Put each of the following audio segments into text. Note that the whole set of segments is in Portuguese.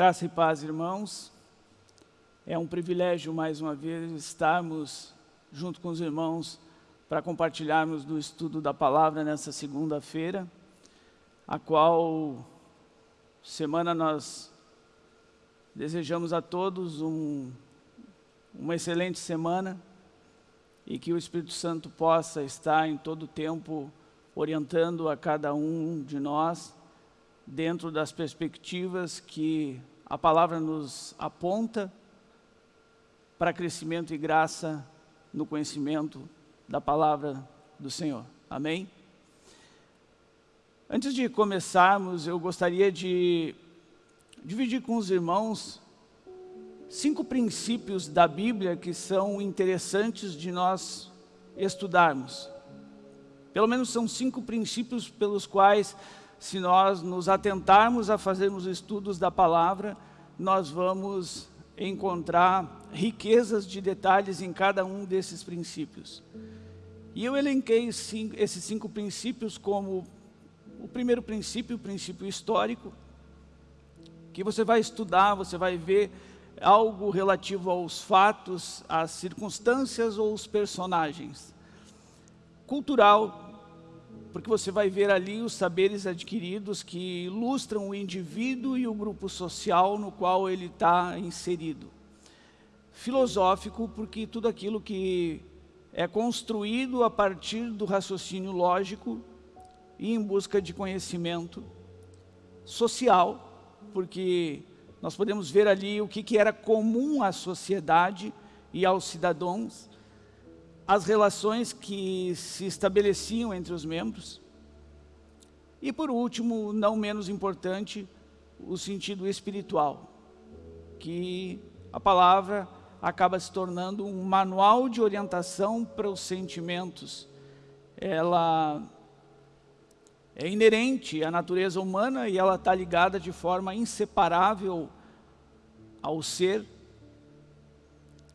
Graça e paz, irmãos. É um privilégio, mais uma vez, estarmos junto com os irmãos para compartilharmos do estudo da palavra nessa segunda-feira, a qual semana nós desejamos a todos um, uma excelente semana e que o Espírito Santo possa estar em todo o tempo orientando a cada um de nós dentro das perspectivas que a palavra nos aponta para crescimento e graça no conhecimento da palavra do Senhor. Amém? Antes de começarmos, eu gostaria de dividir com os irmãos cinco princípios da Bíblia que são interessantes de nós estudarmos. Pelo menos são cinco princípios pelos quais se nós nos atentarmos a fazermos estudos da palavra, nós vamos encontrar riquezas de detalhes em cada um desses princípios. E eu elenquei esses cinco princípios como o primeiro princípio, o princípio histórico, que você vai estudar, você vai ver algo relativo aos fatos, às circunstâncias ou os personagens. Cultural, porque você vai ver ali os saberes adquiridos que ilustram o indivíduo e o grupo social no qual ele está inserido. Filosófico, porque tudo aquilo que é construído a partir do raciocínio lógico e em busca de conhecimento. Social, porque nós podemos ver ali o que, era comum à sociedade e aos cidadãos, as relações que se estabeleciam entre os membros. E por último, não menos importante, o sentido espiritual, que a palavra acaba se tornando um manual de orientação para os sentimentos. Ela é inerente à natureza humana e ela está ligada de forma inseparável ao ser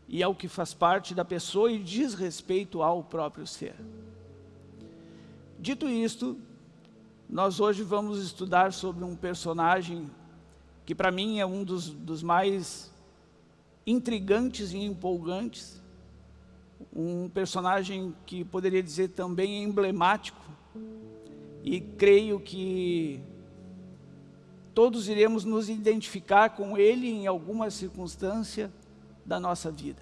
e é o que faz parte da pessoa e diz respeito ao próprio ser. Dito isto, nós hoje vamos estudar sobre um personagem que para mim é um dos, dos mais intrigantes e empolgantes, um personagem que poderia dizer também emblemático, e creio que todos iremos nos identificar com ele em alguma circunstância, da nossa vida.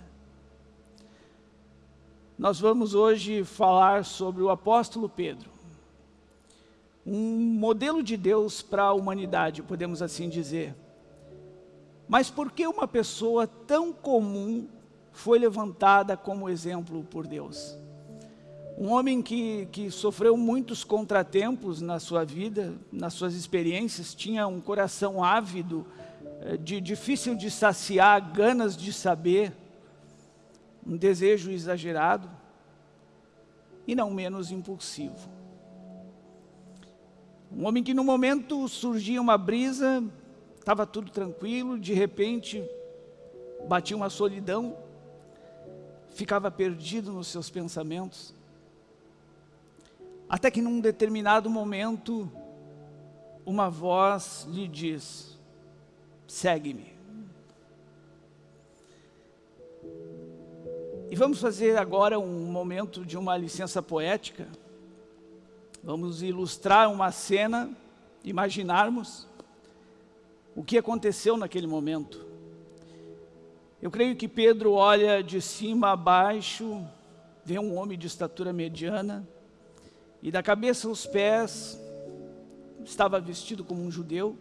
Nós vamos hoje falar sobre o apóstolo Pedro, um modelo de Deus para a humanidade, podemos assim dizer. Mas por que uma pessoa tão comum foi levantada como exemplo por Deus? Um homem que, que sofreu muitos contratempos na sua vida, nas suas experiências, tinha um coração ávido, de difícil de saciar, ganas de saber, um desejo exagerado e não menos impulsivo. Um homem que no momento surgia uma brisa, estava tudo tranquilo, de repente batia uma solidão, ficava perdido nos seus pensamentos, até que num determinado momento, uma voz lhe diz, segue-me. E vamos fazer agora um momento de uma licença poética. Vamos ilustrar uma cena, imaginarmos o que aconteceu naquele momento. Eu creio que Pedro olha de cima a baixo, vê um homem de estatura mediana, e da cabeça aos pés, estava vestido como um judeu,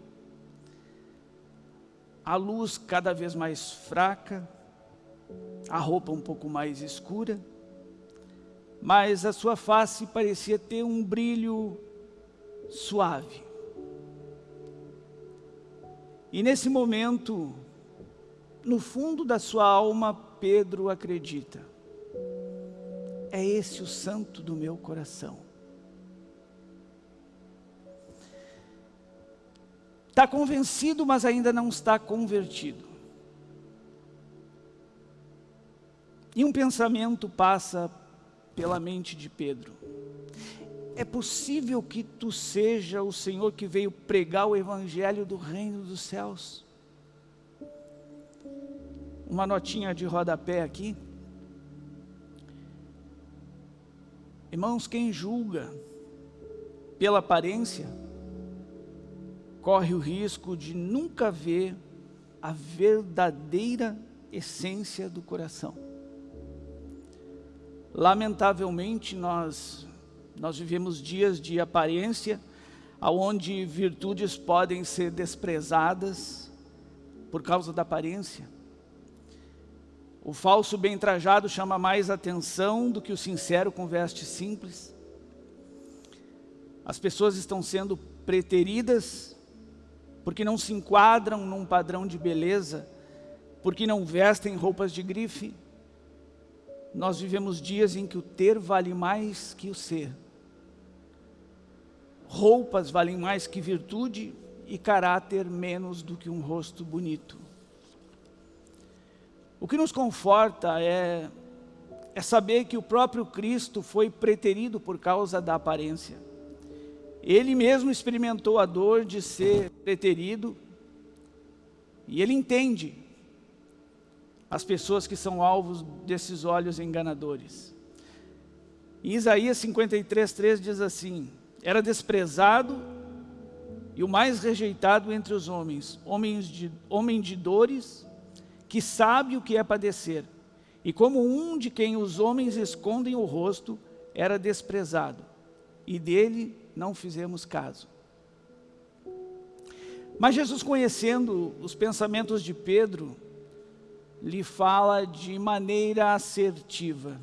a luz cada vez mais fraca, a roupa um pouco mais escura, mas a sua face parecia ter um brilho suave. E nesse momento, no fundo da sua alma, Pedro acredita, é esse o santo do meu coração. Está convencido, mas ainda não está convertido. E um pensamento passa pela mente de Pedro. É possível que tu seja o Senhor que veio pregar o evangelho do reino dos céus? uma notinha de rodapé aqui. Irmãos, quem julga pela aparência, corre o risco de nunca ver a verdadeira essência do coração. Lamentavelmente, nós, nós vivemos dias de aparência, onde virtudes podem ser desprezadas por causa da aparência. O falso bem trajado chama mais atenção do que o sincero com veste simples. As pessoas estão sendo preteridas porque não se enquadram num padrão de beleza, porque não vestem roupas de grife. Nós vivemos dias em que o ter vale mais que o ser. Roupas valem mais que virtude e caráter menos do que um rosto bonito. O que nos conforta é, é saber que o próprio Cristo foi preterido por causa da aparência. Ele mesmo experimentou a dor de ser preterido. E ele entende as pessoas que são alvos desses olhos enganadores. Em Isaías 53, 3 diz assim, era desprezado e o mais rejeitado entre os homens, homens de, homem de dores que sabe o que é padecer, e como um de quem os homens escondem o rosto, era desprezado, e dele não fizemos caso. Mas Jesus, conhecendo os pensamentos de Pedro, lhe fala de maneira assertiva.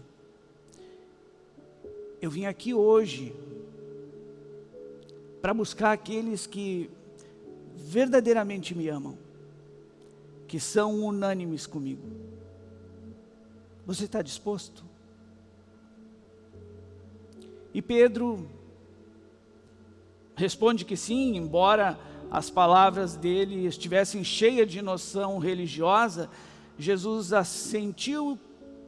Eu vim aqui hoje para buscar aqueles que verdadeiramente me amam que são unânimes comigo. Você está disposto? E Pedro responde que sim, embora as palavras dele estivessem cheias de noção religiosa, Jesus assentiu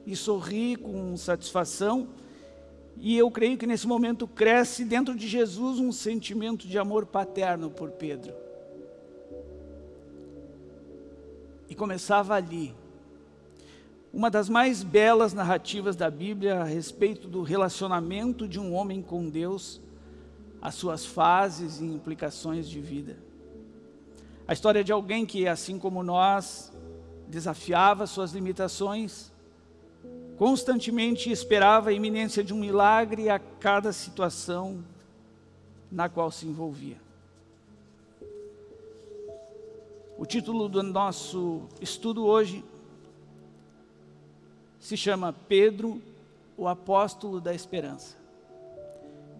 e sorri com satisfação, e eu creio que nesse momento cresce dentro de Jesus um sentimento de amor paterno por Pedro. E começava ali. Uma das mais belas narrativas da Bíblia a respeito do relacionamento de um homem com Deus, as suas fases e implicações de vida. A história de alguém que, assim como nós, desafiava suas limitações, constantemente esperava a iminência de um milagre a cada situação na qual se envolvia. O título do nosso estudo hoje se chama Pedro, o apóstolo da esperança.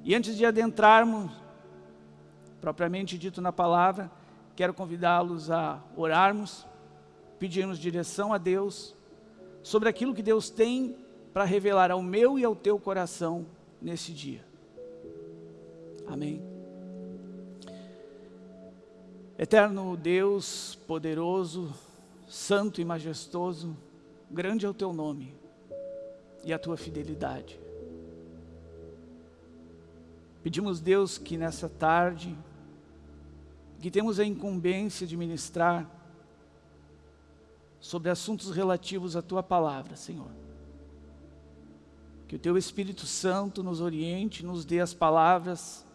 E antes de adentrarmos, propriamente dito na palavra, quero convidá-los a orarmos, pedirmos direção a Deus, sobre aquilo que Deus tem para revelar ao meu e ao teu coração nesse dia. Amém. Eterno Deus, poderoso, santo e majestoso, grande é o teu nome e a tua fidelidade. Pedimos, Deus, que nessa tarde, que temos a incumbência de ministrar sobre assuntos relativos à tua palavra, Senhor. Que o teu Espírito Santo nos oriente, nos dê as palavras,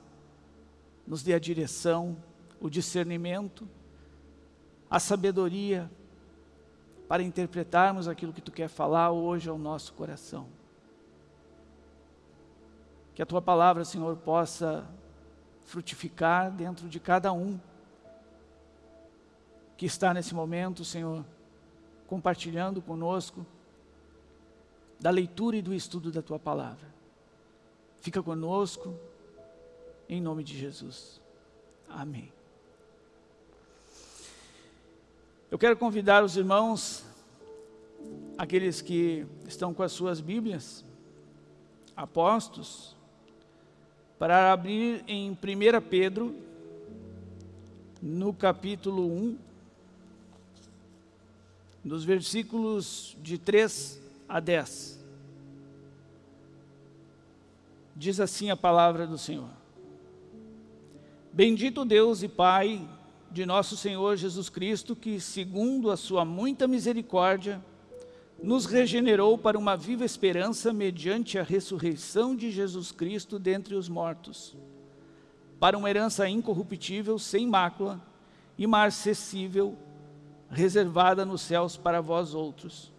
nos dê a direção, o discernimento, a sabedoria para interpretarmos aquilo que Tu quer falar hoje ao nosso coração. Que a Tua palavra, Senhor, possa frutificar dentro de cada um que está nesse momento, Senhor, compartilhando conosco da leitura e do estudo da Tua palavra. Fica conosco, em nome de Jesus. Amém. Eu quero convidar os irmãos, aqueles que estão com as suas Bíblias, apostos, para abrir em 1 Pedro, no capítulo 1, dos versículos de 3 a 10. Diz assim a palavra do Senhor. Bendito Deus e Pai de nosso Senhor Jesus Cristo, que, segundo a sua muita misericórdia, nos regenerou para uma viva esperança mediante a ressurreição de Jesus Cristo dentre os mortos, para uma herança incorruptível, sem mácula, imarcessível, reservada nos céus para vós outros,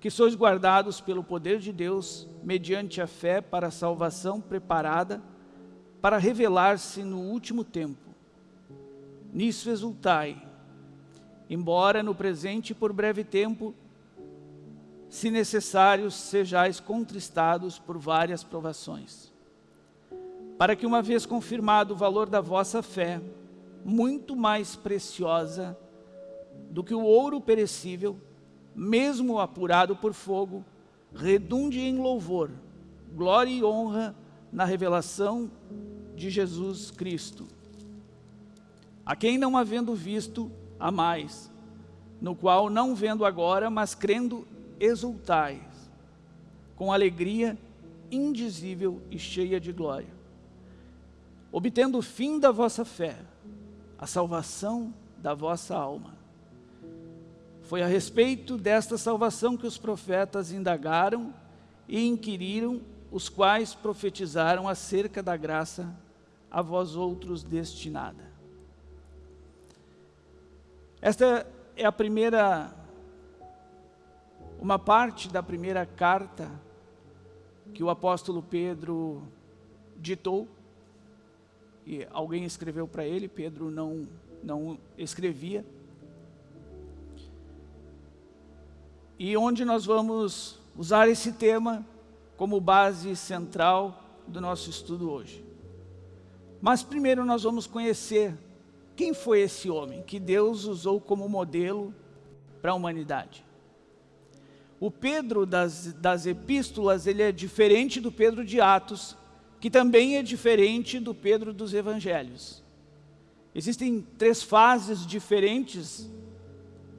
que sois guardados pelo poder de Deus, mediante a fé para a salvação preparada, para revelar-se no último tempo. Nisso exultai, embora no presente por breve tempo, se necessários, sejais contristados por várias provações, para que uma vez confirmado o valor da vossa fé, muito mais preciosa do que o ouro perecível, mesmo apurado por fogo, redunde em louvor, glória e honra na revelação de Jesus Cristo, a quem não havendo visto, a mais, no qual não vendo agora, mas crendo, exultais, com alegria indizível e cheia de glória, obtendo o fim da vossa fé, a salvação da vossa alma. Foi a respeito desta salvação que os profetas indagaram e inquiriram, os quais profetizaram acerca da graça a vós outros destinada. Esta é a primeira, uma parte da primeira carta que o apóstolo Pedro ditou, e alguém escreveu para ele, Pedro não, não escrevia, e onde nós vamos usar esse tema como base central do nosso estudo hoje. Mas primeiro nós vamos conhecer quem foi esse homem que Deus usou como modelo para a humanidade? O Pedro das, das epístolas, ele é diferente do Pedro de Atos, que também é diferente do Pedro dos Evangelhos. Existem três fases diferentes,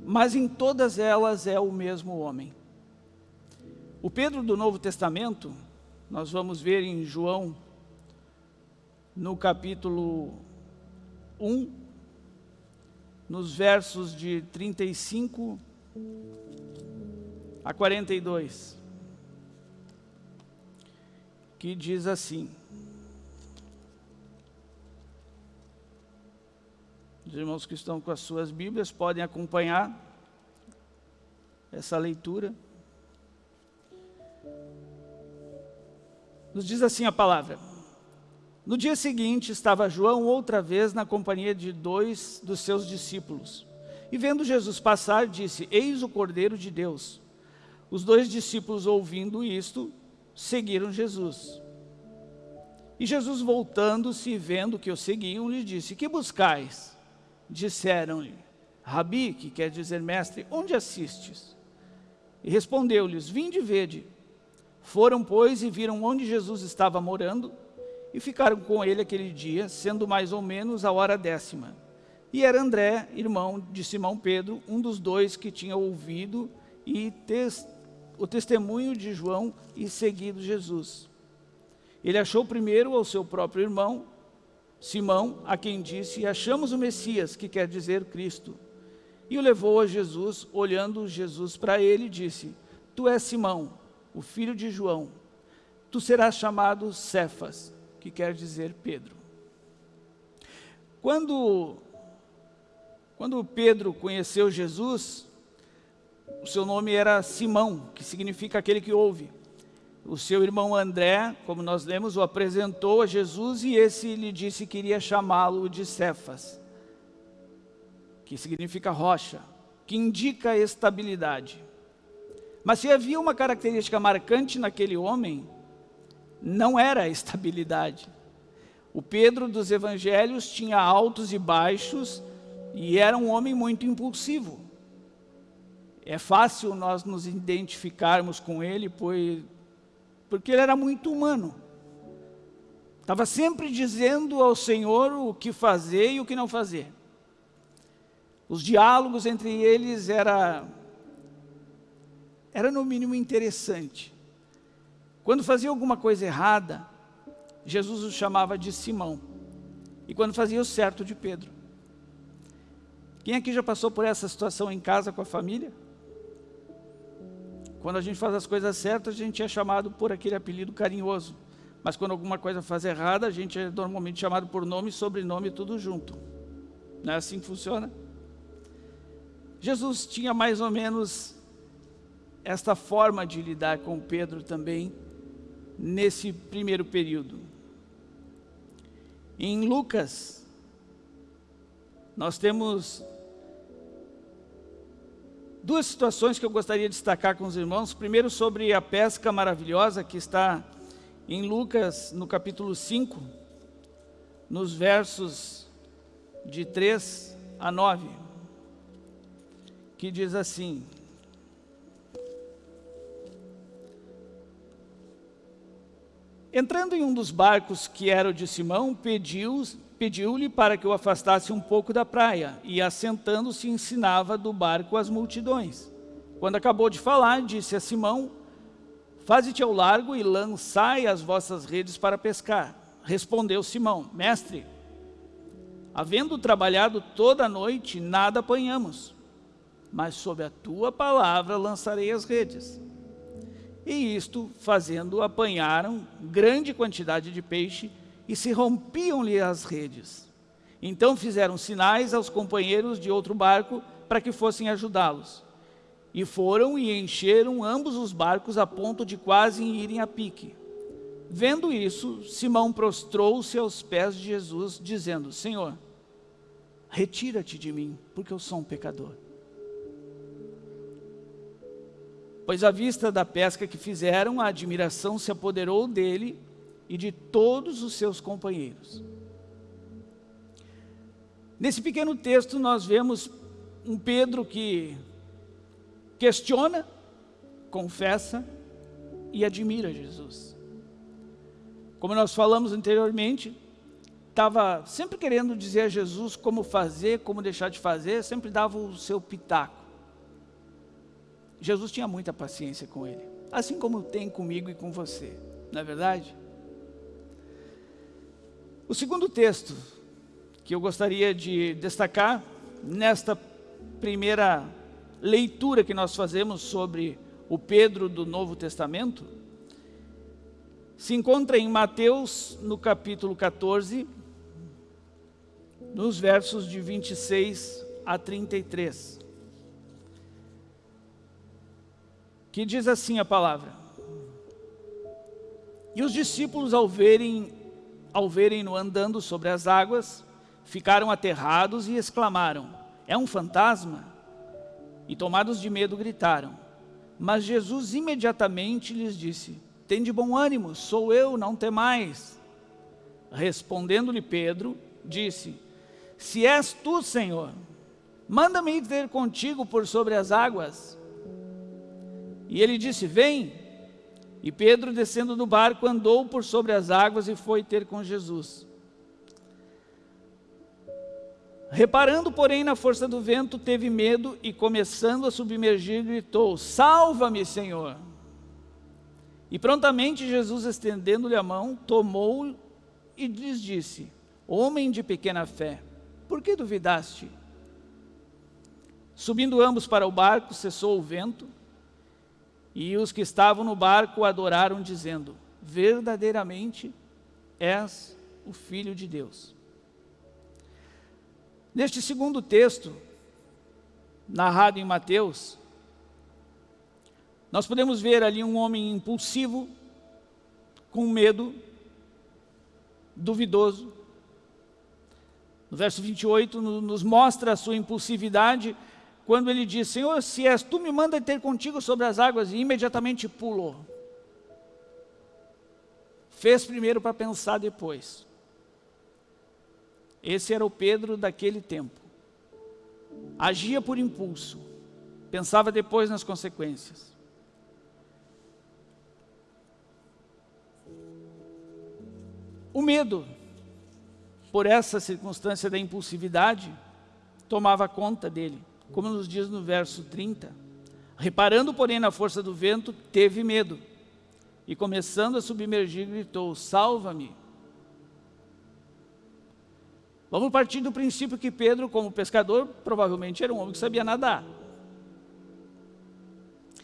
mas em todas elas é o mesmo homem. O Pedro do Novo Testamento, nós vamos ver em João, no capítulo 1, nos versos de 35 a 42, que diz assim, Os irmãos que estão com as suas Bíblias podem acompanhar essa leitura. Nos diz assim a palavra. No dia seguinte, estava João outra vez na companhia de dois dos seus discípulos. E vendo Jesus passar, disse, eis o Cordeiro de Deus. Os dois discípulos, ouvindo isto, seguiram Jesus. E Jesus, voltando-se e vendo que o seguiam, lhe disse, que buscais? Disseram-lhe, Rabi, que quer dizer mestre, onde assistes? E respondeu-lhes, vinde e vede. Foram, pois, e viram onde Jesus estava morando, e ficaram com ele aquele dia, sendo mais ou menos a hora décima. E era André, irmão de Simão Pedro, um dos dois que tinha ouvido e tes, o testemunho de João e seguido Jesus. Ele achou primeiro ao seu próprio irmão, Simão, a quem disse, achamos o Messias, que quer dizer Cristo. E o levou a Jesus, olhando Jesus para ele, disse, Tu és Simão, o filho de João, tu serás chamado Cefas, que quer dizer Pedro. Quando, quando Pedro conheceu Jesus, o seu nome era Simão, que significa aquele que ouve. O seu irmão André, como nós lemos, o apresentou a Jesus e esse lhe disse que iria chamá-lo de Cefas, que significa rocha, que indica estabilidade. Mas se havia uma característica marcante naquele homem, não era estabilidade. O Pedro dos evangelhos tinha altos e baixos e era um homem muito impulsivo. É fácil nós nos identificarmos com ele, pois, porque ele era muito humano. Estava sempre dizendo ao Senhor o que fazer e o que não fazer. Os diálogos entre eles era, era no mínimo interessante. Quando fazia alguma coisa errada, Jesus o chamava de Simão. E quando fazia o certo, de Pedro. Quem aqui já passou por essa situação em casa com a família? Quando a gente faz as coisas certas, a gente é chamado por aquele apelido carinhoso. Mas quando alguma coisa faz errada, a gente é normalmente chamado por nome e sobrenome tudo junto. Não é assim que funciona? Jesus tinha mais ou menos esta forma de lidar com Pedro também, nesse primeiro período. Em Lucas, nós temos duas situações que eu gostaria de destacar com os irmãos. Primeiro sobre a pesca maravilhosa que está em Lucas, no capítulo 5, nos versos de 3 a 9, que diz assim, Entrando em um dos barcos que era o de Simão, pediu-lhe pediu para que o afastasse um pouco da praia, e assentando-se ensinava do barco as multidões. Quando acabou de falar, disse a Simão, Faze-te ao largo e lançai as vossas redes para pescar. Respondeu Simão, Mestre, havendo trabalhado toda a noite, nada apanhamos, mas sob a tua palavra lançarei as redes. E isto, fazendo, apanharam grande quantidade de peixe e se rompiam-lhe as redes. Então fizeram sinais aos companheiros de outro barco para que fossem ajudá-los. E foram e encheram ambos os barcos a ponto de quase irem a pique. Vendo isso, Simão prostrou-se aos pés de Jesus, dizendo, Senhor, retira-te de mim, porque eu sou um pecador. Pois à vista da pesca que fizeram, a admiração se apoderou dele e de todos os seus companheiros. Nesse pequeno texto nós vemos um Pedro que questiona, confessa e admira Jesus. Como nós falamos anteriormente, estava sempre querendo dizer a Jesus como fazer, como deixar de fazer, sempre dava o seu pitaco. Jesus tinha muita paciência com ele, assim como tem comigo e com você, não é verdade? O segundo texto que eu gostaria de destacar nesta primeira leitura que nós fazemos sobre o Pedro do Novo Testamento, se encontra em Mateus, no capítulo 14, nos versos de 26 a 33. Que diz assim a palavra. E os discípulos, ao verem, ao verem-no andando sobre as águas, ficaram aterrados e exclamaram, é um fantasma? e tomados de medo gritaram. Mas Jesus imediatamente lhes disse, Tende bom ânimo, sou eu, não temais. Respondendo-lhe Pedro, disse, Se és tu, Senhor, manda-me ir ter contigo por sobre as águas. E ele disse, vem. E Pedro, descendo do barco, andou por sobre as águas e foi ter com Jesus. Reparando, porém, na força do vento, teve medo e, começando a submergir, gritou, Salva-me, Senhor! E prontamente Jesus, estendendo-lhe a mão, tomou e lhes disse, Homem de pequena fé, por que duvidaste? Subindo ambos para o barco, cessou o vento, e os que estavam no barco adoraram, dizendo, Verdadeiramente és o Filho de Deus. Neste segundo texto, narrado em Mateus, nós podemos ver ali um homem impulsivo, com medo, duvidoso. No verso 28 nos mostra a sua impulsividade, quando ele diz, Senhor, se és tu, me manda ter contigo sobre as águas, e imediatamente pulou. Fez primeiro para pensar depois. Esse era o Pedro daquele tempo. Agia por impulso, pensava depois nas consequências. O medo, por essa circunstância da impulsividade, tomava conta dele, como nos diz no verso 30. Reparando, porém, na força do vento, teve medo, e começando a submergir, gritou, salva-me. Vamos partir do princípio que Pedro, como pescador, provavelmente era um homem que sabia nadar.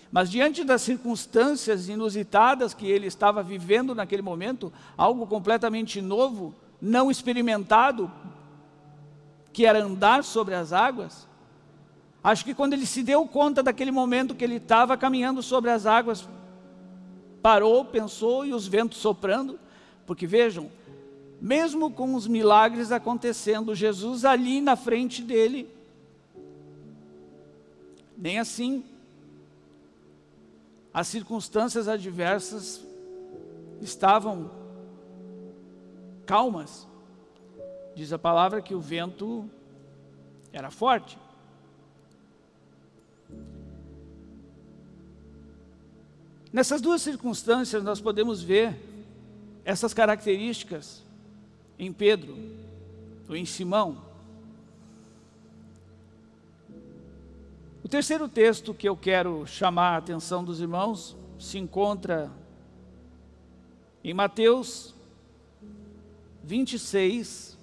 Mas diante das circunstâncias inusitadas que ele estava vivendo naquele momento, algo completamente novo, não experimentado, que era andar sobre as águas, acho que quando ele se deu conta daquele momento que ele estava caminhando sobre as águas, parou, pensou e os ventos soprando, porque vejam, mesmo com os milagres acontecendo, Jesus ali na frente dele, nem assim, as circunstâncias adversas estavam calmas. Diz a palavra que o vento era forte. Nessas duas circunstâncias nós podemos ver essas características em Pedro ou em Simão. O terceiro texto que eu quero chamar a atenção dos irmãos se encontra em Mateus 26,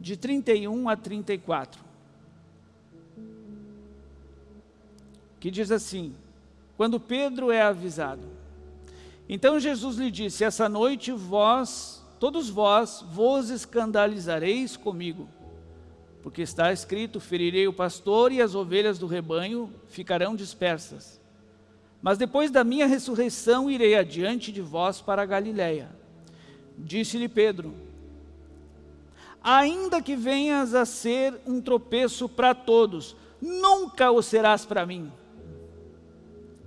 de 31 a 34, que diz assim, quando Pedro é avisado, então Jesus lhe disse, essa noite vós, todos vós, vos escandalizareis comigo, porque está escrito, ferirei o pastor e as ovelhas do rebanho ficarão dispersas. Mas depois da minha ressurreição irei adiante de vós para a Galiléia. Disse-lhe Pedro, ainda que venhas a ser um tropeço para todos, nunca o serás para mim.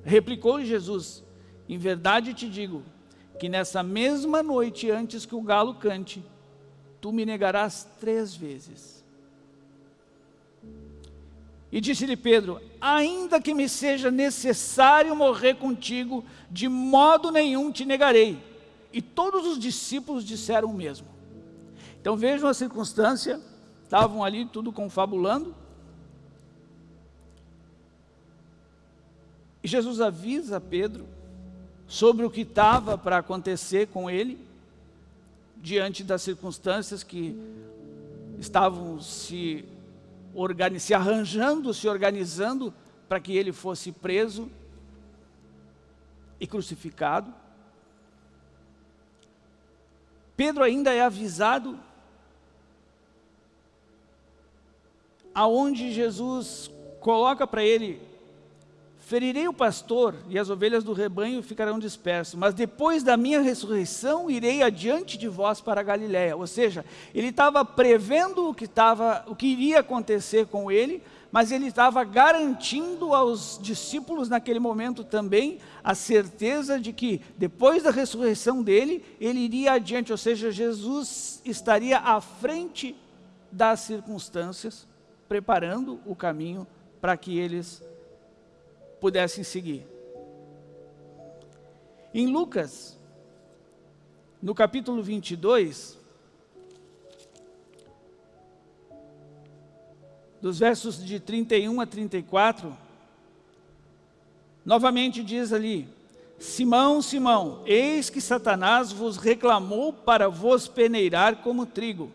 Replicou Jesus, em verdade te digo, que nessa mesma noite, antes que o galo cante, tu me negarás três vezes. E disse-lhe Pedro, ainda que me seja necessário morrer contigo, de modo nenhum te negarei. E todos os discípulos disseram o mesmo. Então vejam a circunstância, estavam ali tudo confabulando. E Jesus avisa Pedro sobre o que estava para acontecer com ele, diante das circunstâncias que estavam se, se arranjando, se organizando para que ele fosse preso e crucificado. Pedro ainda é avisado aonde Jesus coloca para ele Ferirei o pastor e as ovelhas do rebanho ficarão dispersas, mas depois da minha ressurreição irei adiante de vós para a Galiléia. Ou seja, ele estava prevendo o que, estava, o que iria acontecer com ele, mas ele estava garantindo aos discípulos naquele momento também a certeza de que depois da ressurreição dele, ele iria adiante, ou seja, Jesus estaria à frente das circunstâncias, preparando o caminho para que eles pudessem seguir. Em Lucas, no capítulo 22, dos versos de 31 a 34, novamente diz ali, Simão, Simão, eis que Satanás vos reclamou para vos peneirar como trigo.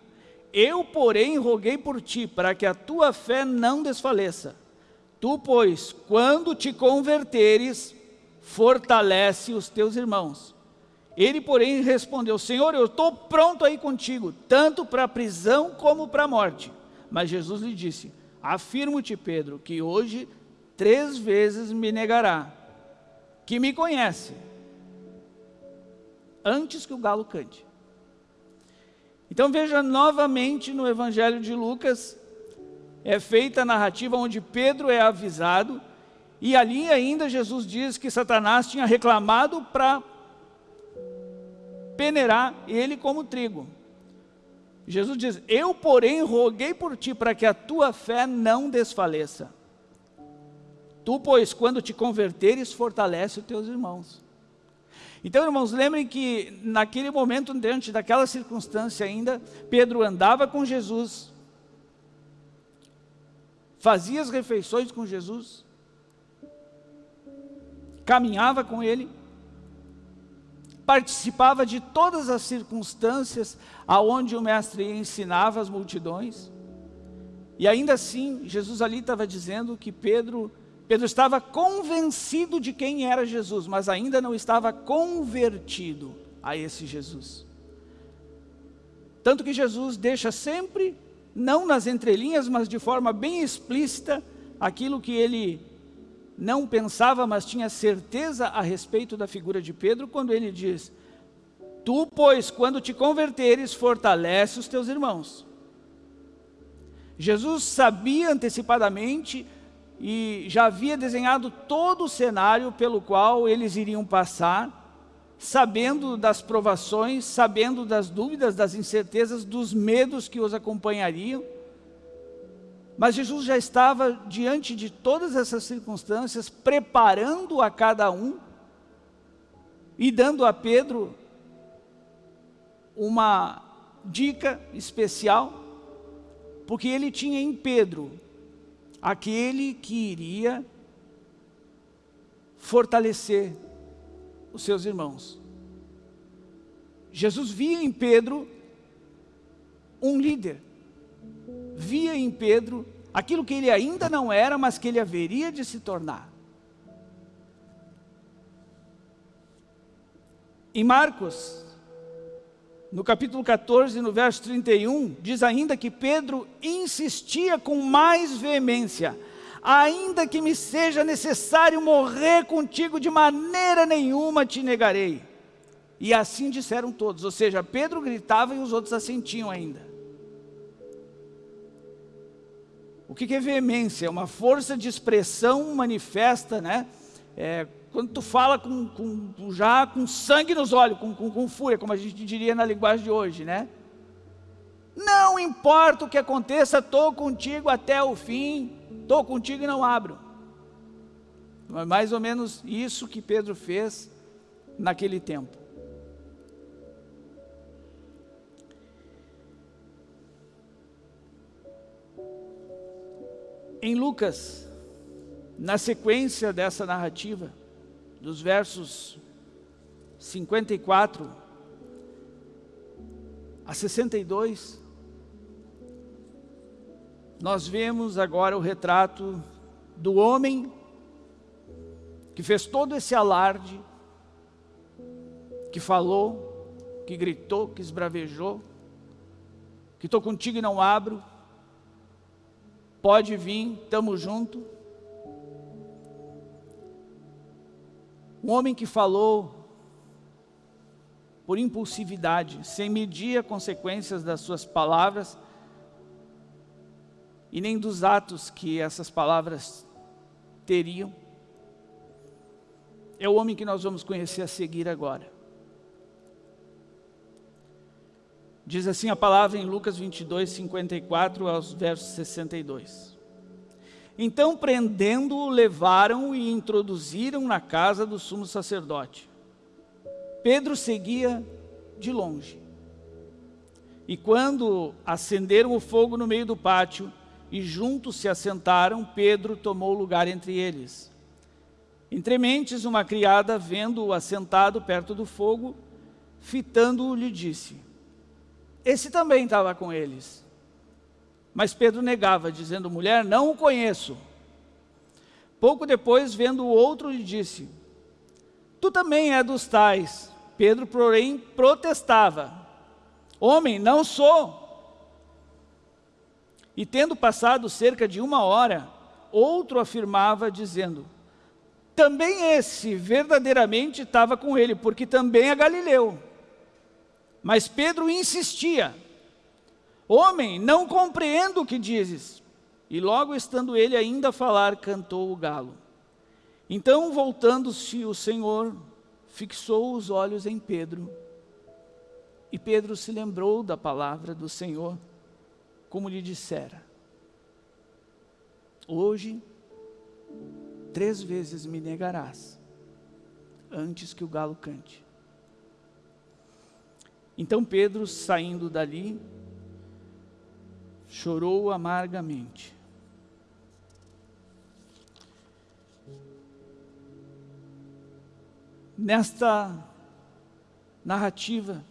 Eu, porém, roguei por ti, para que a tua fé não desfaleça. Tu, pois, quando te converteres, fortalece os teus irmãos. Ele, porém, respondeu, Senhor, eu estou pronto aí contigo, tanto para a prisão como para a morte. Mas Jesus lhe disse, afirmo-te, Pedro, que hoje três vezes me negará, que me conhece, antes que o galo cante. Então veja novamente no Evangelho de Lucas, é feita a narrativa onde Pedro é avisado, e ali ainda Jesus diz que Satanás tinha reclamado para peneirar ele como trigo. Jesus diz, eu porém roguei por ti para que a tua fé não desfaleça. Tu, pois, quando te converteres, fortalece os teus irmãos. Então, irmãos, lembrem que naquele momento, diante daquela circunstância ainda, Pedro andava com Jesus, fazia as refeições com Jesus, caminhava com Ele, participava de todas as circunstâncias aonde o mestre ensinava as multidões. E ainda assim, Jesus ali estava dizendo que Pedro, Pedro estava convencido de quem era Jesus, mas ainda não estava convertido a esse Jesus. Tanto que Jesus deixa sempre, não nas entrelinhas, mas de forma bem explícita, aquilo que ele não pensava, mas tinha certeza a respeito da figura de Pedro, quando ele diz, Tu, pois, quando te converteres, fortalece os teus irmãos. Jesus sabia antecipadamente e já havia desenhado todo o cenário pelo qual eles iriam passar, sabendo das provações, sabendo das dúvidas, das incertezas, dos medos que os acompanhariam. Mas Jesus já estava diante de todas essas circunstâncias, preparando a cada um e dando a Pedro uma dica especial, porque ele tinha em Pedro aquele que iria fortalecer os seus irmãos. Jesus via em Pedro um líder, via em Pedro aquilo que ele ainda não era, mas que ele haveria de se tornar. Em Marcos, no capítulo 14, no verso 31, diz ainda que Pedro insistia com mais veemência, ainda que me seja necessário morrer contigo, de maneira nenhuma te negarei. E assim disseram todos, ou seja, Pedro gritava e os outros assentiam ainda. O que é veemência? É uma força de expressão manifesta, né? É, quando tu fala com, com, já com sangue nos olhos, com, com, com fúria, como a gente diria na linguagem de hoje, né? Não importa o que aconteça, estou contigo até o fim, estou contigo e não abro. É mais ou menos isso que Pedro fez naquele tempo. Em Lucas, na sequência dessa narrativa, dos versos 54 a 62, nós vemos agora o retrato do homem que fez todo esse alarde, que falou, que gritou, que esbravejou, que estou contigo e não abro, pode vir, estamos juntos. Um homem que falou por impulsividade, sem medir as consequências das suas palavras e nem dos atos que essas palavras teriam. É o homem que nós vamos conhecer a seguir agora. Diz assim a palavra em Lucas 22, 54 aos versos 62. Então, prendendo-o, levaram e introduziram na casa do sumo sacerdote. Pedro seguia de longe. E quando acenderam o fogo no meio do pátio e juntos se assentaram, Pedro tomou lugar entre eles. Entre mentes, uma criada, vendo-o assentado perto do fogo, fitando-o, lhe disse, esse também estava com eles. Mas Pedro negava, dizendo, mulher, não o conheço. Pouco depois, vendo o outro, lhe disse, tu também é dos tais. Pedro, porém, protestava, homem, não sou. E tendo passado cerca de uma hora, outro afirmava, dizendo, também esse verdadeiramente estava com ele, porque também é Galileu. Mas Pedro insistia, Homem, não compreendo o que dizes. E logo estando ele ainda a falar, cantou o galo. Então, voltando-se o Senhor, fixou os olhos em Pedro. E Pedro se lembrou da palavra do Senhor, como lhe dissera. Hoje, três vezes me negarás, antes que o galo cante. Então Pedro, saindo dali, chorou amargamente. Nesta narrativa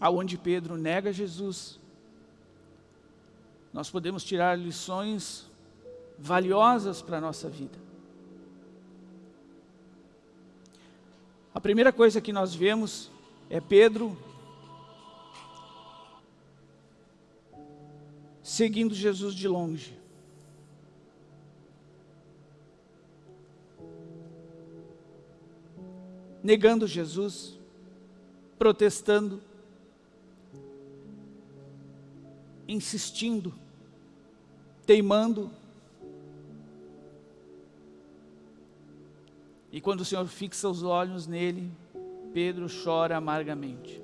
aonde Pedro nega Jesus, nós podemos tirar lições valiosas para a nossa vida. A primeira coisa que nós vemos é Pedro seguindo Jesus de longe. Negando Jesus, protestando, insistindo, teimando. E quando o Senhor fixa os olhos nele, Pedro chora amargamente.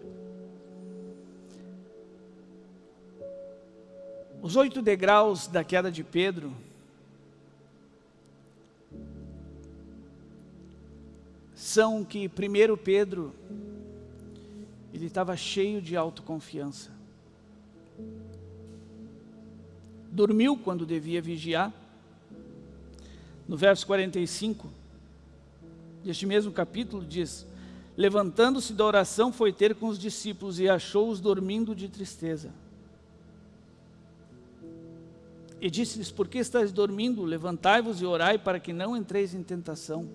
Os oito degraus da queda de Pedro são que primeiro Pedro ele estava cheio de autoconfiança. Dormiu quando devia vigiar. No verso 45 deste mesmo capítulo diz: Levantando-se da oração, foi ter com os discípulos e achou-os dormindo de tristeza. E disse-lhes, por que estáis dormindo? Levantai-vos e orai para que não entreis em tentação.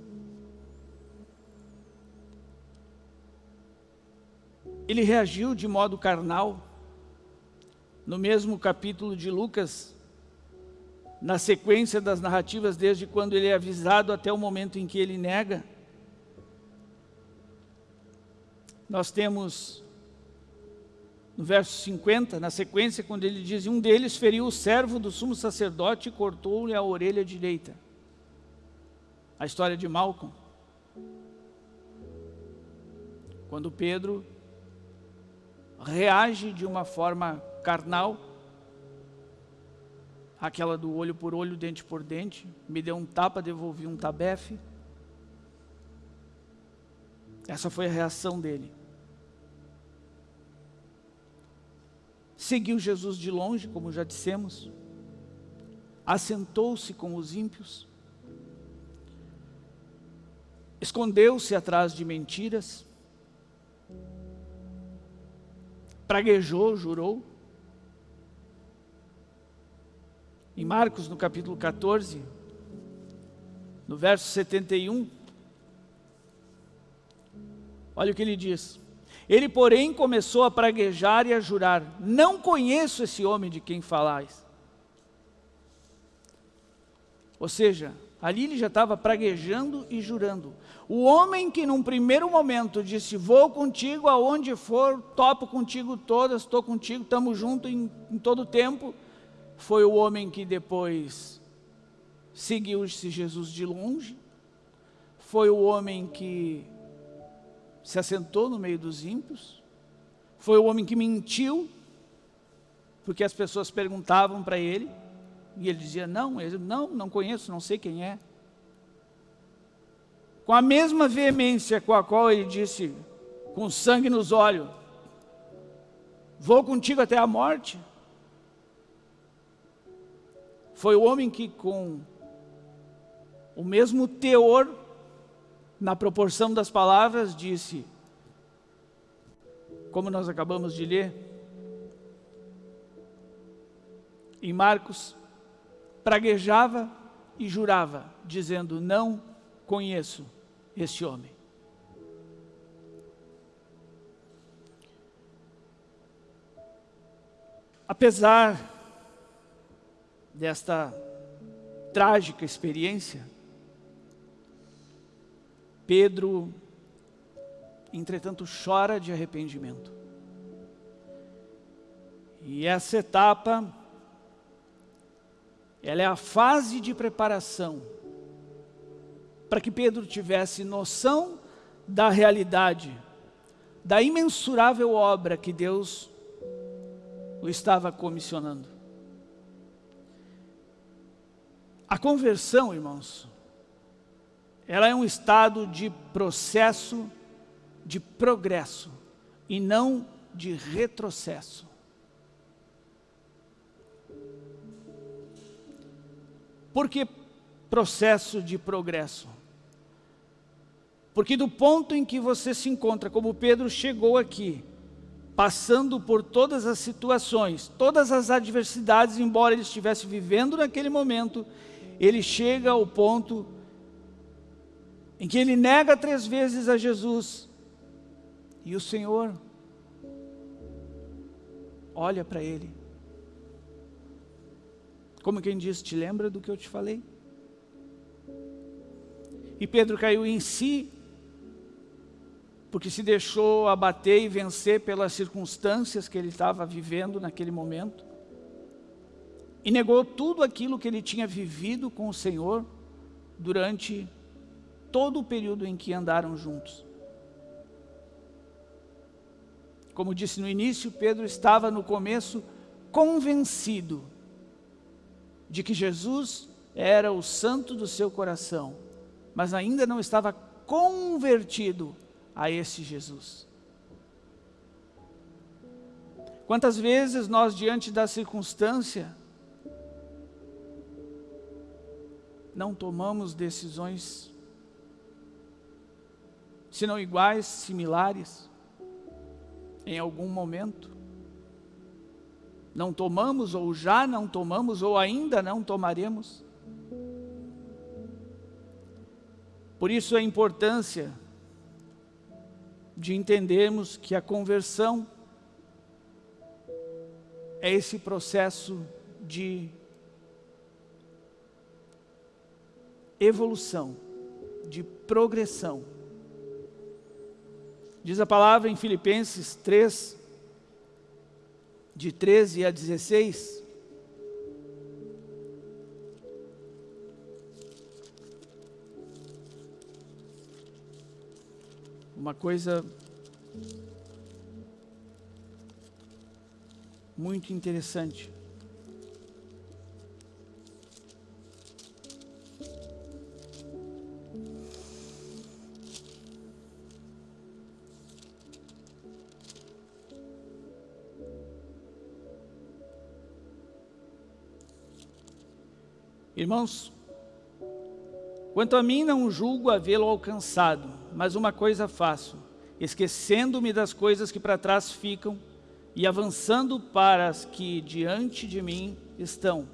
Ele reagiu de modo carnal. No mesmo capítulo de Lucas, na sequência das narrativas, desde quando ele é avisado até o momento em que ele nega, nós temos no verso 50, na sequência, quando ele diz, um deles feriu o servo do sumo sacerdote e cortou-lhe a orelha direita. A história de Malcolm. Quando Pedro reage de uma forma carnal, aquela do olho por olho, dente por dente, me deu um tapa, devolvi um tabefe. Essa foi a reação dele. seguiu Jesus de longe, como já dissemos, assentou-se com os ímpios, escondeu-se atrás de mentiras, praguejou, jurou. Em Marcos, no capítulo 14, no verso 71, olha o que ele diz. Ele, porém, começou a praguejar e a jurar, não conheço esse homem de quem falais. Ou seja, ali ele já estava praguejando e jurando. O homem que num primeiro momento disse, vou contigo aonde for, topo contigo todas, estou contigo, estamos juntos em, em todo o tempo, foi o homem que depois seguiu-se Jesus de longe, foi o homem que se assentou no meio dos ímpios, foi o homem que mentiu, porque as pessoas perguntavam para ele, e ele dizia, não, ele, não, não conheço, não sei quem é. Com a mesma veemência com a qual ele disse, com sangue nos olhos, vou contigo até a morte. Foi o homem que com o mesmo teor na proporção das palavras, disse, como nós acabamos de ler, em Marcos, praguejava e jurava, dizendo, não conheço este homem. Apesar desta trágica experiência, Pedro, entretanto, chora de arrependimento. E essa etapa, ela é a fase de preparação para que Pedro tivesse noção da realidade, da imensurável obra que Deus o estava comissionando. A conversão, irmãos, ela é um estado de processo de progresso e não de retrocesso. Por que processo de progresso? Porque do ponto em que você se encontra, como Pedro chegou aqui, passando por todas as situações, todas as adversidades, embora ele estivesse vivendo naquele momento, ele chega ao ponto em que ele nega três vezes a Jesus, e o Senhor olha para ele, como quem diz, te lembra do que eu te falei? E Pedro caiu em si, porque se deixou abater e vencer pelas circunstâncias que ele estava vivendo naquele momento, e negou tudo aquilo que ele tinha vivido com o Senhor durante todo o período em que andaram juntos. Como disse no início, Pedro estava no começo convencido de que Jesus era o santo do seu coração, mas ainda não estava convertido a esse Jesus. Quantas vezes nós, diante da circunstância, não tomamos decisões, se não iguais, similares, em algum momento? Não tomamos, ou já não tomamos, ou ainda não tomaremos? Por isso a importância de entendermos que a conversão é esse processo de evolução, de progressão. Diz a palavra em Filipenses 3, de 13 a 16. Uma coisa muito interessante. Irmãos, quanto a mim não julgo havê-lo alcançado, mas uma coisa faço, esquecendo-me das coisas que para trás ficam e avançando para as que diante de mim estão.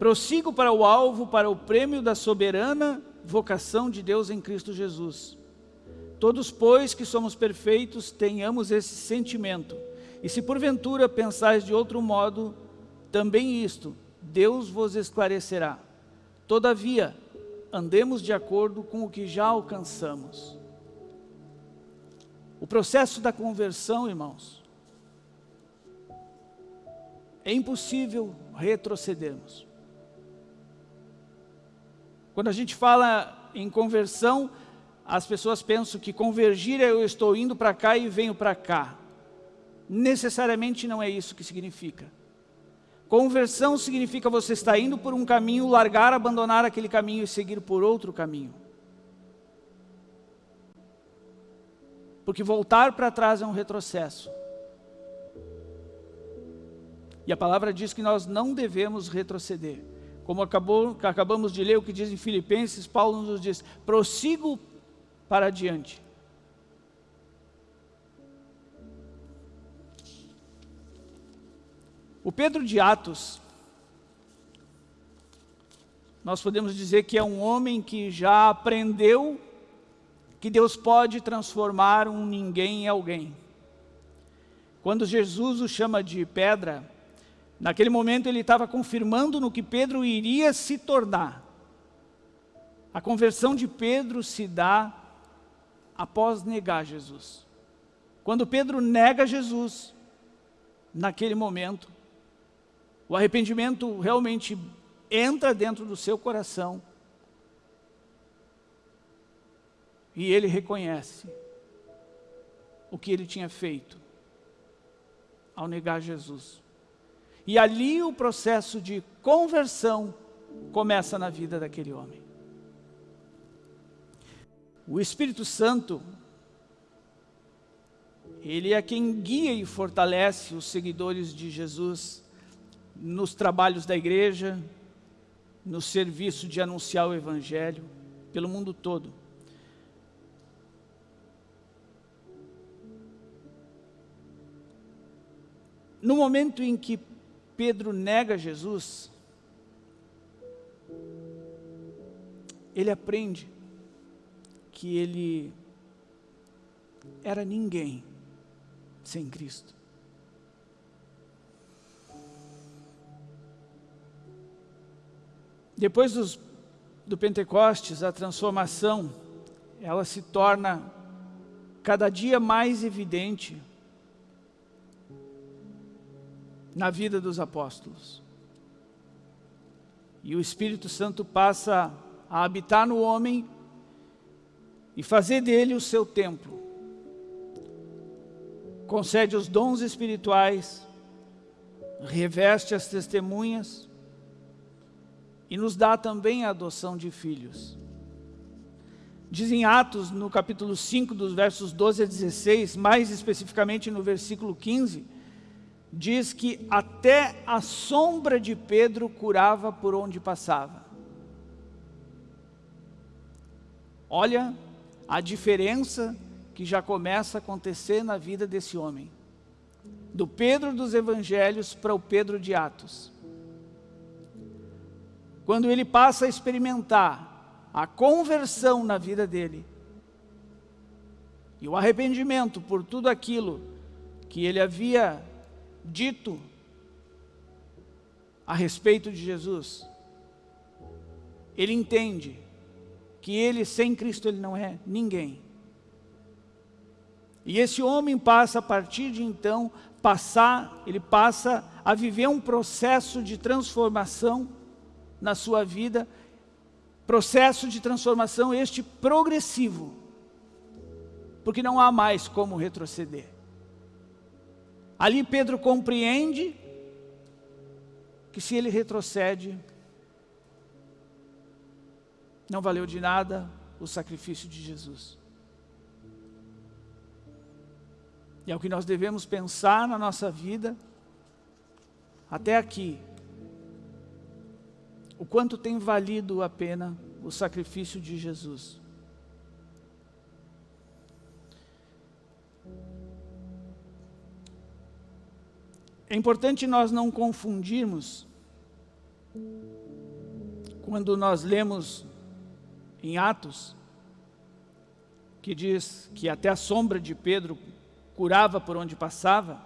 Prossigo para o alvo, para o prêmio da soberana vocação de Deus em Cristo Jesus. Todos, pois, que somos perfeitos, tenhamos esse sentimento. E se porventura pensais de outro modo, também isto, Deus vos esclarecerá. Todavia, andemos de acordo com o que já alcançamos. O processo da conversão, irmãos, é impossível retrocedermos. Quando a gente fala em conversão, as pessoas pensam que convergir é eu estou indo para cá e venho para cá. Necessariamente não é isso que significa. Conversão significa você estar indo por um caminho, largar, abandonar aquele caminho e seguir por outro caminho. Porque voltar para trás é um retrocesso. E a palavra diz que nós não devemos retroceder. Como acabou, acabamos de ler o que diz em Filipenses, Paulo nos diz, prossigo para adiante. O Pedro de Atos, nós podemos dizer que é um homem que já aprendeu que Deus pode transformar um ninguém em alguém. Quando Jesus o chama de pedra, naquele momento ele estava confirmando no que Pedro iria se tornar. A conversão de Pedro se dá após negar Jesus. Quando Pedro nega Jesus, naquele momento, o arrependimento realmente entra dentro do seu coração e ele reconhece o que ele tinha feito ao negar Jesus. E ali o processo de conversão começa na vida daquele homem. O Espírito Santo, ele é quem guia e fortalece os seguidores de Jesus nos trabalhos da igreja, no serviço de anunciar o Evangelho, pelo mundo todo. No momento em que Pedro nega Jesus, ele aprende que ele era ninguém sem Cristo. Depois dos, do Pentecostes, a transformação, ela se torna cada dia mais evidente na vida dos apóstolos. E o Espírito Santo passa a habitar no homem e fazer dele o seu templo. Concede os dons espirituais, reveste as testemunhas e nos dá também a adoção de filhos. Diz em Atos, no capítulo 5, dos versos 12 a 16, mais especificamente no versículo 15, diz que até a sombra de Pedro curava por onde passava. Olha a diferença que já começa a acontecer na vida desse homem. Do Pedro dos Evangelhos para o Pedro de Atos. Quando ele passa a experimentar a conversão na vida dele, e o arrependimento por tudo aquilo que ele havia dito a respeito de Jesus, ele entende que ele sem Cristo ele não é ninguém. E esse homem passa a partir de então passar, ele passa a viver um processo de transformação na sua vida, processo de transformação este progressivo, porque não há mais como retroceder. Ali Pedro compreende que se ele retrocede, não valeu de nada o sacrifício de Jesus. E é o que nós devemos pensar na nossa vida, até aqui. O quanto tem valido a pena o sacrifício de Jesus. É importante nós não confundirmos quando nós lemos em Atos, que diz que até a sombra de Pedro curava por onde passava.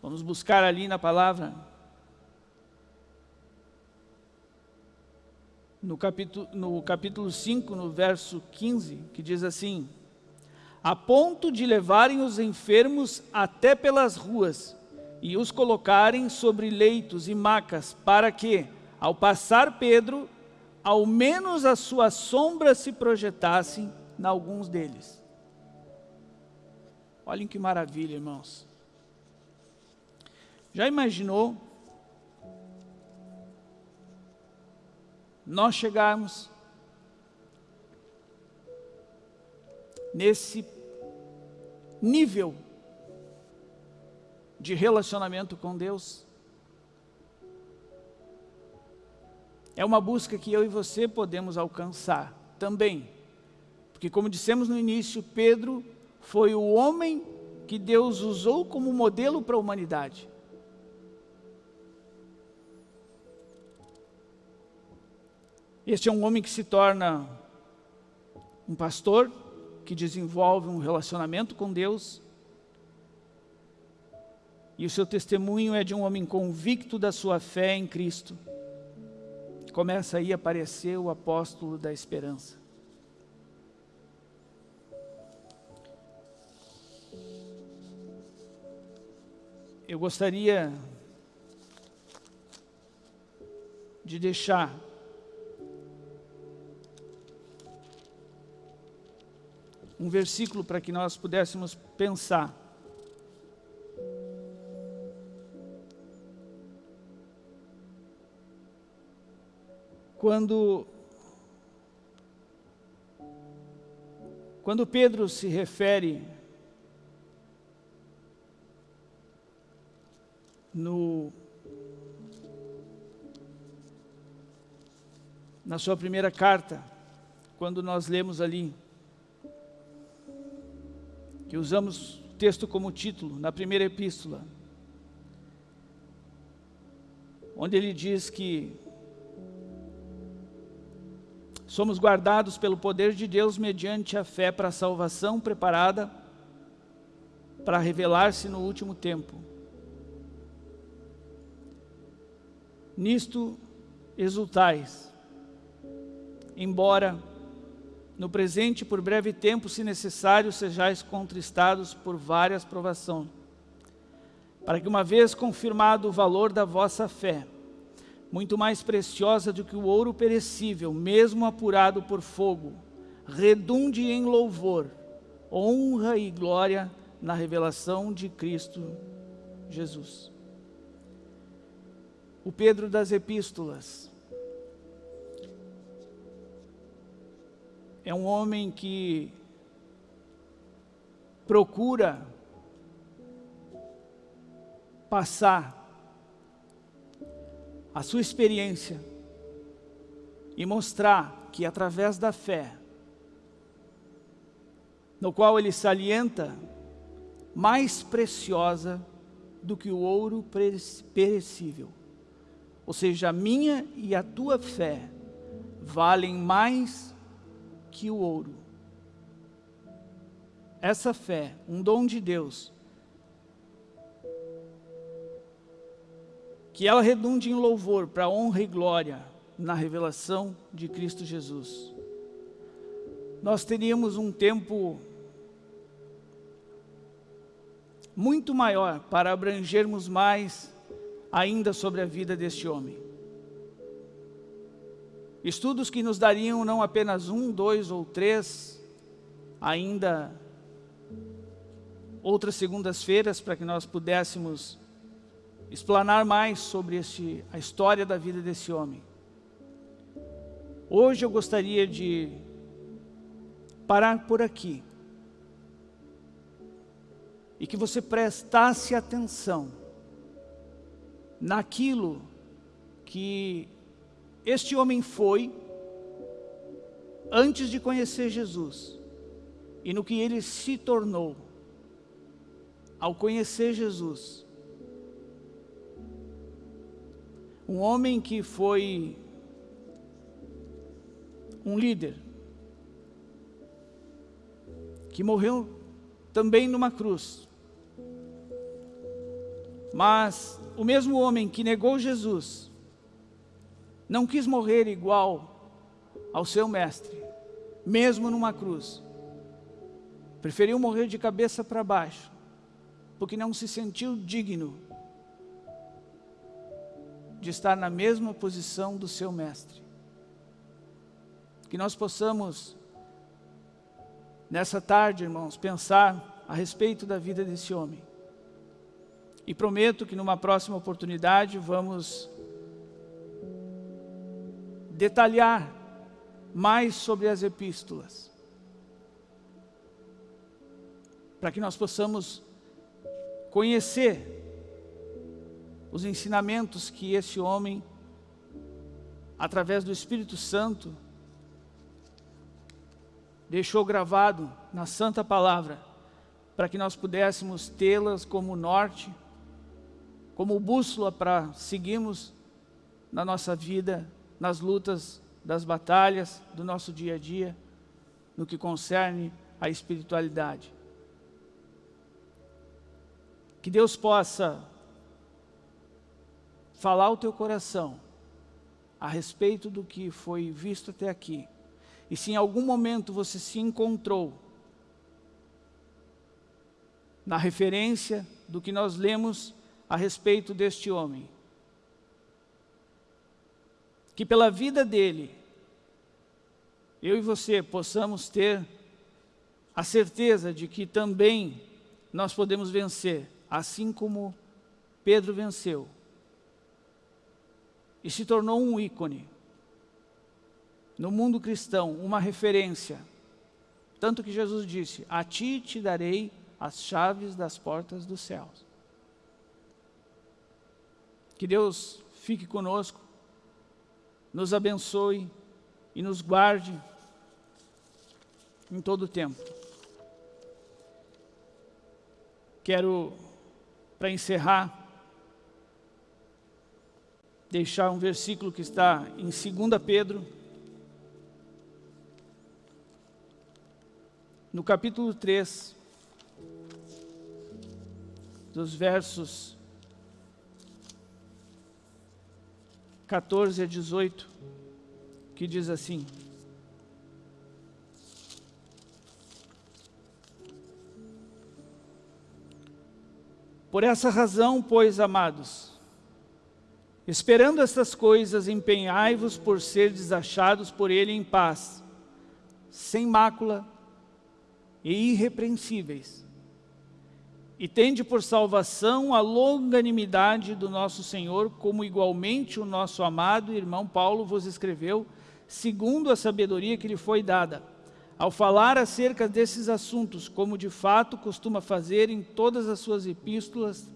Vamos buscar ali na palavra. No capítulo, no capítulo 5, no verso 15, que diz assim, a ponto de levarem os enfermos até pelas ruas e os colocarem sobre leitos e macas, para que, ao passar Pedro, ao menos a sua sombra se projetasse em alguns deles. Olhem que maravilha, irmãos. Já imaginou nós chegarmos nesse nível de relacionamento com Deus? É uma busca que eu e você podemos alcançar também. Porque como dissemos no início, Pedro foi o homem que Deus usou como modelo para a humanidade. Este é um homem que se torna um pastor, que desenvolve um relacionamento com Deus, e o seu testemunho é de um homem convicto da sua fé em Cristo. Começa aí a aparecer o apóstolo da esperança. eu gostaria de deixar um versículo para que nós pudéssemos pensar. Quando, quando Pedro se refere no, na sua primeira carta, quando nós lemos ali, que usamos o texto como título, na primeira epístola, onde ele diz que somos guardados pelo poder de Deus mediante a fé para a salvação preparada para revelar-se no último tempo. Nisto exultais, embora no presente por breve tempo, se necessário, sejais contristados por várias provações, para que uma vez confirmado o valor da vossa fé, muito mais preciosa do que o ouro perecível, mesmo apurado por fogo, redunde em louvor, honra e glória na revelação de Cristo Jesus. O Pedro das Epístolas, é um homem que procura passar a sua experiência e mostrar que através da fé, no qual ele salienta, mais preciosa do que o ouro perecível. Ou seja, a minha e a tua fé valem mais que o ouro. Essa fé, um dom de Deus, que ela redunde em louvor para honra e glória na revelação de Cristo Jesus. Nós teríamos um tempo muito maior para abrangermos mais ainda sobre a vida deste homem. Estudos que nos dariam não apenas um, dois ou três, ainda outras segundas-feiras para que nós pudéssemos explanar mais sobre este, a história da vida desse homem. Hoje eu gostaria de parar por aqui e que você prestasse atenção naquilo que este homem foi antes de conhecer Jesus e no que ele se tornou ao conhecer Jesus. Um homem que foi um líder, que morreu também numa cruz. Mas o mesmo homem que negou Jesus, não quis morrer igual ao seu mestre, mesmo numa cruz. Preferiu morrer de cabeça para baixo, porque não se sentiu digno de estar na mesma posição do seu mestre. Que nós possamos, nessa tarde, irmãos, pensar a respeito da vida desse homem. E prometo que numa próxima oportunidade vamos detalhar mais sobre as epístolas, para que nós possamos conhecer os ensinamentos que esse homem, através do Espírito Santo, deixou gravado na Santa Palavra, para que nós pudéssemos tê-las como norte, como bússola para seguirmos na nossa vida nas lutas das batalhas do nosso dia a dia, no que concerne a espiritualidade. Que Deus possa falar ao teu coração a respeito do que foi visto até aqui. E se em algum momento você se encontrou na referência do que nós lemos a respeito deste homem, que pela vida dele, eu e você possamos ter a certeza de que também nós podemos vencer, assim como Pedro venceu. E se tornou um ícone no mundo cristão, uma referência. Tanto que Jesus disse, a ti te darei as chaves das portas dos céus. Que Deus fique conosco nos abençoe e nos guarde em todo o tempo. Quero, para encerrar, deixar um versículo que está em 2 Pedro, no capítulo 3, dos versos 14 a 18, que diz assim, Por essa razão, pois, amados, esperando estas coisas, empenhai-vos por ser desachados por ele em paz, sem mácula e irrepreensíveis. E tende por salvação a longanimidade do nosso Senhor, como igualmente o nosso amado irmão Paulo vos escreveu, segundo a sabedoria que lhe foi dada ao falar acerca desses assuntos, como de fato costuma fazer em todas as suas epístolas,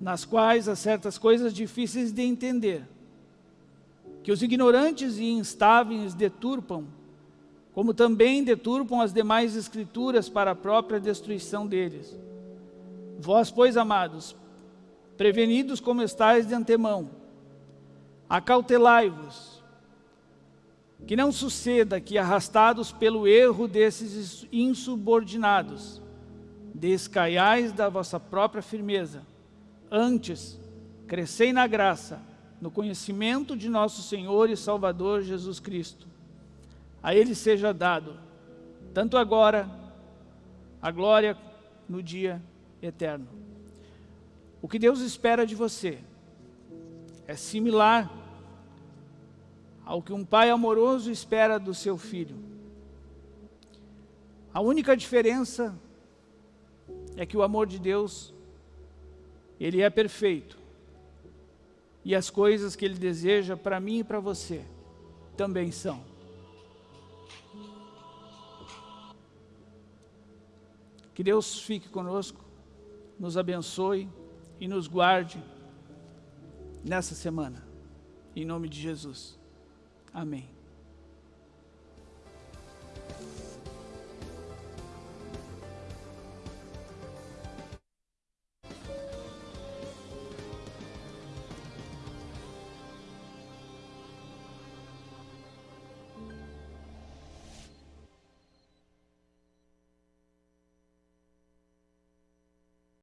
nas quais há certas coisas difíceis de entender, que os ignorantes e instáveis deturpam, como também deturpam as demais escrituras para a própria destruição deles. Vós, pois, amados, prevenidos como estáis de antemão, acautelai-vos, que não suceda que, arrastados pelo erro desses insubordinados, descaiais da vossa própria firmeza. Antes, crescei na graça, no conhecimento de nosso Senhor e Salvador Jesus Cristo. A Ele seja dado, tanto agora, a glória no dia eterno. O que Deus espera de você é similar ao que um pai amoroso espera do seu filho. A única diferença é que o amor de Deus, ele é perfeito. E as coisas que ele deseja para mim e para você também são. Que Deus fique conosco, nos abençoe e nos guarde nessa semana. Em nome de Jesus. Amém.